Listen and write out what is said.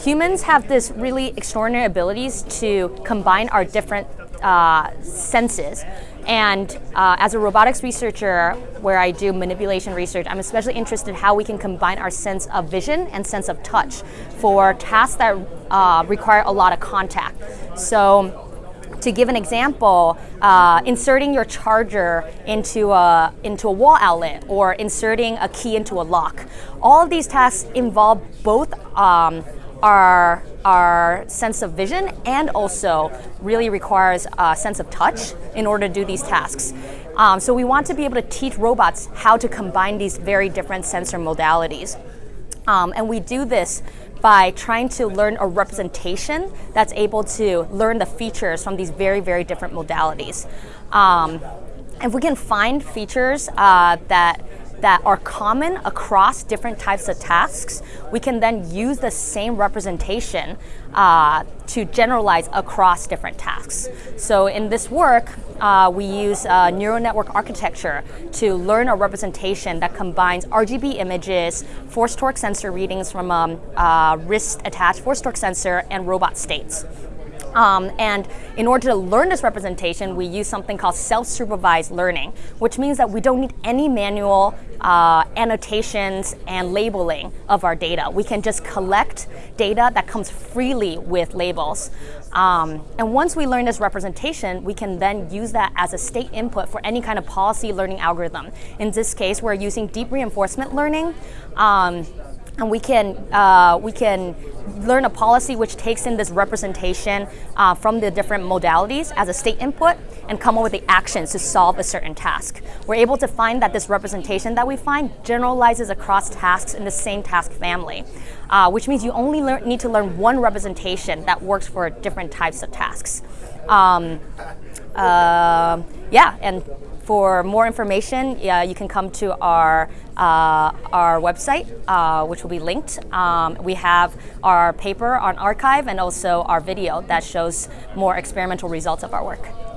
Humans have this really extraordinary abilities to combine our different uh, senses. And uh, as a robotics researcher, where I do manipulation research, I'm especially interested in how we can combine our sense of vision and sense of touch for tasks that uh, require a lot of contact. So to give an example, uh, inserting your charger into a, into a wall outlet or inserting a key into a lock. All of these tasks involve both um, our, our sense of vision and also really requires a sense of touch in order to do these tasks. Um, so we want to be able to teach robots how to combine these very different sensor modalities. Um, and we do this by trying to learn a representation that's able to learn the features from these very, very different modalities. Um, if we can find features uh, that that are common across different types of tasks, we can then use the same representation uh, to generalize across different tasks. So in this work, uh, we use uh, neural network architecture to learn a representation that combines RGB images, force torque sensor readings from a um, uh, wrist attached force torque sensor, and robot states. Um, and in order to learn this representation, we use something called self-supervised learning, which means that we don't need any manual uh, annotations and labeling of our data. We can just collect data that comes freely with labels. Um, and once we learn this representation, we can then use that as a state input for any kind of policy learning algorithm. In this case, we're using deep reinforcement learning. Um, and we can, uh, we can learn a policy which takes in this representation uh, from the different modalities as a state input and come up with the actions to solve a certain task. We're able to find that this representation that we find generalizes across tasks in the same task family, uh, which means you only need to learn one representation that works for different types of tasks. Um, uh, yeah, and for more information, yeah, you can come to our, uh, our website, uh, which will be linked. Um, we have our paper on arXiv and also our video that shows more experimental results of our work.